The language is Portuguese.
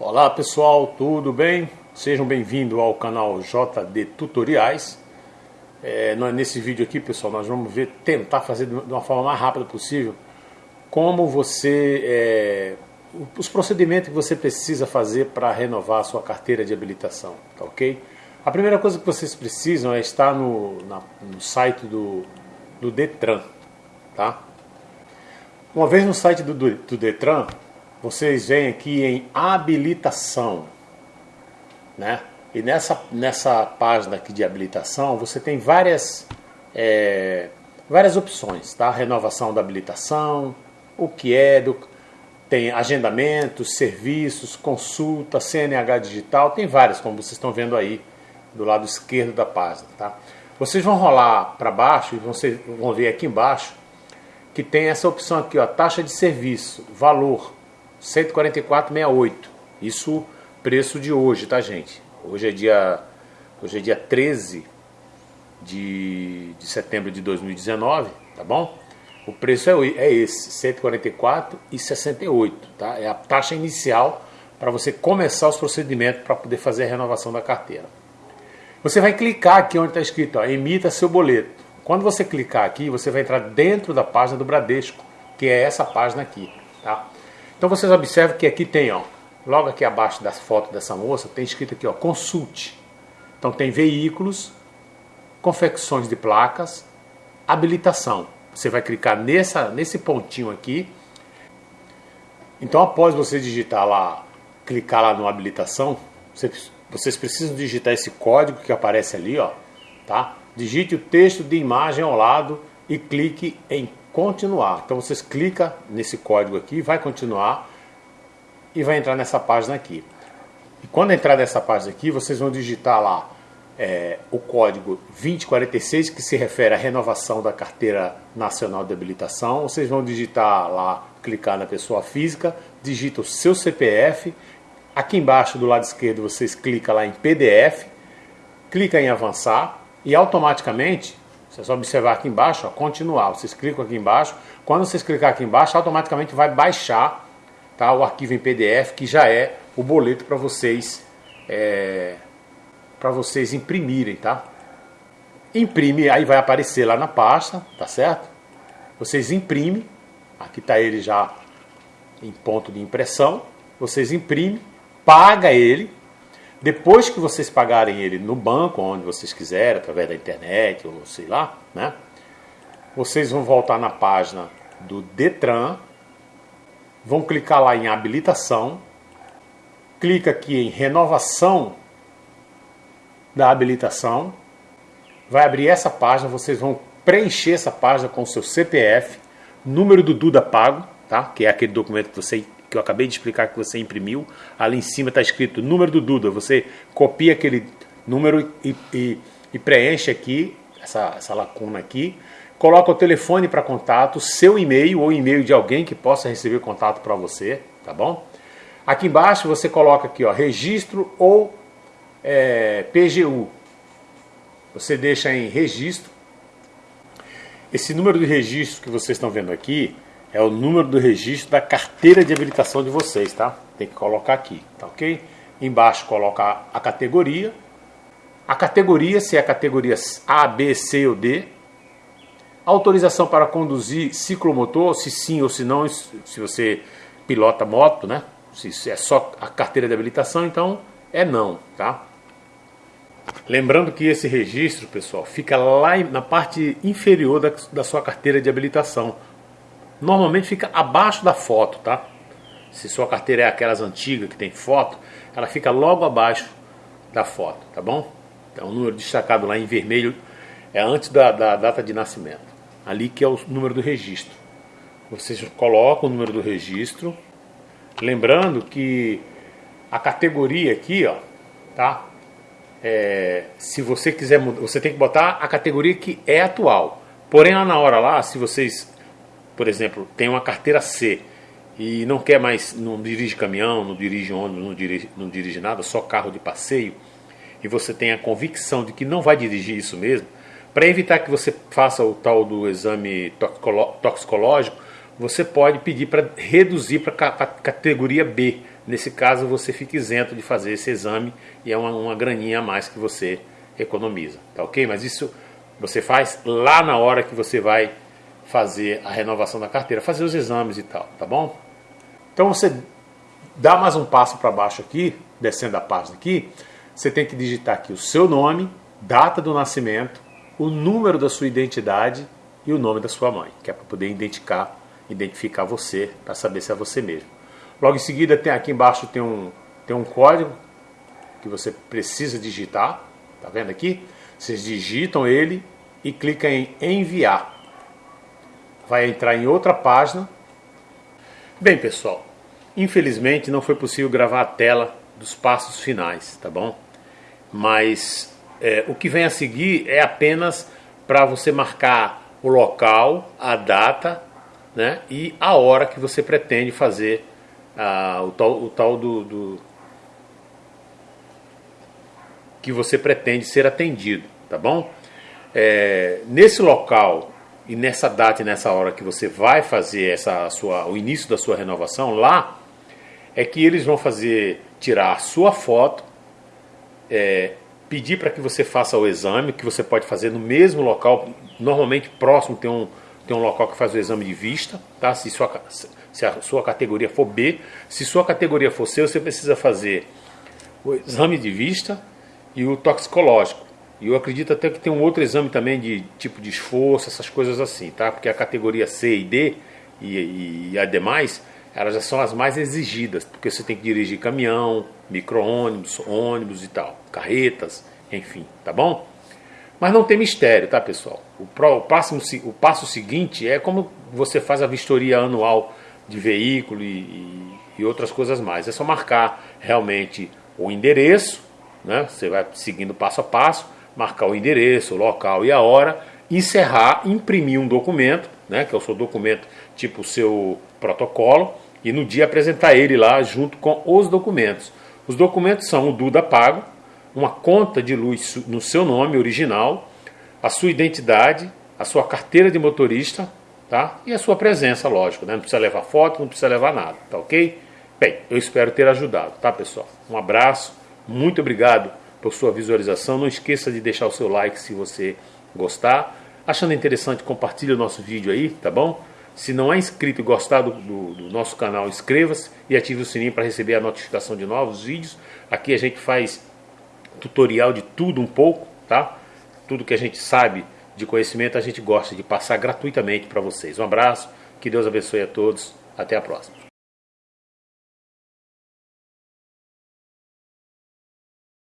Olá pessoal, tudo bem? Sejam bem-vindos ao canal JD Tutoriais. É, nesse vídeo aqui, pessoal, nós vamos ver, tentar fazer de uma forma mais rápida possível como você, é, os procedimentos que você precisa fazer para renovar a sua carteira de habilitação, tá ok? A primeira coisa que vocês precisam é estar no, na, no site do, do Detran, tá? Uma vez no site do, do, do Detran, vocês vêm aqui em habilitação, né? E nessa, nessa página aqui de habilitação, você tem várias, é, várias opções, tá? Renovação da habilitação, o que é, do, tem agendamentos, serviços, consulta, CNH digital, tem várias, como vocês estão vendo aí do lado esquerdo da página, tá? Vocês vão rolar para baixo e vocês vão ver aqui embaixo que tem essa opção aqui, ó, taxa de serviço, valor 144,68. Isso preço de hoje, tá, gente? Hoje é dia hoje é dia 13 de, de setembro de 2019, tá bom? O preço é, é esse, 144,68, tá? É a taxa inicial para você começar os procedimentos para poder fazer a renovação da carteira. Você vai clicar aqui onde está escrito, ó, emita seu boleto. Quando você clicar aqui, você vai entrar dentro da página do Bradesco, que é essa página aqui? Então vocês observam que aqui tem, ó, logo aqui abaixo da foto dessa moça, tem escrito aqui, ó, consulte. Então tem veículos, confecções de placas, habilitação. Você vai clicar nessa, nesse pontinho aqui. Então após você digitar lá, clicar lá no habilitação, vocês, vocês precisam digitar esse código que aparece ali, ó, tá? Digite o texto de imagem ao lado e clique em continuar. Então vocês clicam nesse código aqui, vai continuar e vai entrar nessa página aqui. E quando entrar nessa página aqui, vocês vão digitar lá é, o código 2046, que se refere à renovação da carteira nacional de habilitação. Vocês vão digitar lá, clicar na pessoa física, digita o seu CPF. Aqui embaixo do lado esquerdo vocês clicam lá em PDF, clica em avançar e automaticamente você só observar aqui embaixo, ó, continuar. Vocês clicam aqui embaixo. Quando vocês clicar aqui embaixo, automaticamente vai baixar tá, o arquivo em PDF, que já é o boleto para vocês é, para vocês imprimirem, tá? Imprime, aí vai aparecer lá na pasta, tá certo? Vocês imprimem, aqui está ele já em ponto de impressão. Vocês imprimem, paga ele, depois que vocês pagarem ele no banco, onde vocês quiserem, através da internet ou sei lá, né? Vocês vão voltar na página do Detran, vão clicar lá em habilitação, clica aqui em renovação da habilitação, vai abrir essa página, vocês vão preencher essa página com o seu CPF, número do Duda Pago, tá? que é aquele documento que você que eu acabei de explicar que você imprimiu, ali em cima está escrito número do Duda. Você copia aquele número e, e, e preenche aqui, essa, essa lacuna aqui. Coloca o telefone para contato, seu e-mail ou e-mail de alguém que possa receber contato para você, tá bom? Aqui embaixo você coloca aqui, ó, registro ou é, PGU. Você deixa em registro. Esse número de registro que vocês estão vendo aqui, é o número do registro da carteira de habilitação de vocês, tá? Tem que colocar aqui, tá ok? Embaixo colocar a categoria. A categoria, se é a categoria A, B, C ou D. Autorização para conduzir ciclomotor, se sim ou se não, se você pilota moto, né? Se é só a carteira de habilitação, então é não, tá? Lembrando que esse registro, pessoal, fica lá na parte inferior da, da sua carteira de habilitação normalmente fica abaixo da foto, tá? Se sua carteira é aquelas antigas que tem foto, ela fica logo abaixo da foto, tá bom? Então o número destacado lá em vermelho é antes da, da data de nascimento. Ali que é o número do registro. Vocês colocam o número do registro. Lembrando que a categoria aqui, ó, tá? É, se você quiser mudar, você tem que botar a categoria que é atual. Porém, lá na hora lá, se vocês por exemplo, tem uma carteira C e não quer mais, não dirige caminhão, não dirige ônibus, não dirige, não dirige nada, só carro de passeio, e você tem a convicção de que não vai dirigir isso mesmo, para evitar que você faça o tal do exame toxicológico, você pode pedir para reduzir para a categoria B, Nesse caso, você fica isento de fazer esse exame e é uma, uma graninha a mais que você economiza, tá ok? Mas isso você faz lá na hora que você vai fazer a renovação da carteira, fazer os exames e tal, tá bom? Então você dá mais um passo para baixo aqui, descendo a página aqui, você tem que digitar aqui o seu nome, data do nascimento, o número da sua identidade e o nome da sua mãe, que é para poder identificar, identificar você, para saber se é você mesmo. Logo em seguida tem aqui embaixo tem um, tem um código que você precisa digitar, tá vendo aqui? Vocês digitam ele e clicam em enviar. Vai entrar em outra página. Bem, pessoal, infelizmente não foi possível gravar a tela dos passos finais, tá bom? Mas é, o que vem a seguir é apenas para você marcar o local, a data né, e a hora que você pretende fazer o tal, o tal do, do, que você pretende ser atendido, tá bom? É, nesse local e nessa data e nessa hora que você vai fazer essa sua, o início da sua renovação lá, é que eles vão fazer tirar a sua foto, é, pedir para que você faça o exame, que você pode fazer no mesmo local, normalmente próximo tem um, tem um local que faz o exame de vista, tá? Se sua, se a sua categoria for B, se sua categoria for C, você precisa fazer o exame de vista e o toxicológico. E eu acredito até que tem um outro exame também de tipo de esforço, essas coisas assim, tá? Porque a categoria C e D e, e demais, elas já são as mais exigidas, porque você tem que dirigir caminhão, micro-ônibus, ônibus e tal, carretas, enfim, tá bom? Mas não tem mistério, tá pessoal? O, pro, o, próximo, o passo seguinte é como você faz a vistoria anual de veículo e, e, e outras coisas mais. É só marcar realmente o endereço, né? você vai seguindo passo a passo, marcar o endereço, o local e a hora, encerrar, imprimir um documento, né? que é o seu documento tipo o seu protocolo, e no dia apresentar ele lá junto com os documentos. Os documentos são o Duda Pago, uma conta de luz no seu nome original, a sua identidade, a sua carteira de motorista, tá? E a sua presença, lógico, né? Não precisa levar foto, não precisa levar nada, tá ok? Bem, eu espero ter ajudado, tá pessoal? Um abraço, muito obrigado por sua visualização. Não esqueça de deixar o seu like se você gostar. Achando interessante, compartilhe o nosso vídeo aí, tá bom? Se não é inscrito e gostar do, do, do nosso canal, inscreva-se e ative o sininho para receber a notificação de novos vídeos. Aqui a gente faz tutorial de tudo um pouco, tá? Tudo que a gente sabe de conhecimento a gente gosta de passar gratuitamente para vocês. Um abraço, que Deus abençoe a todos, até a próxima.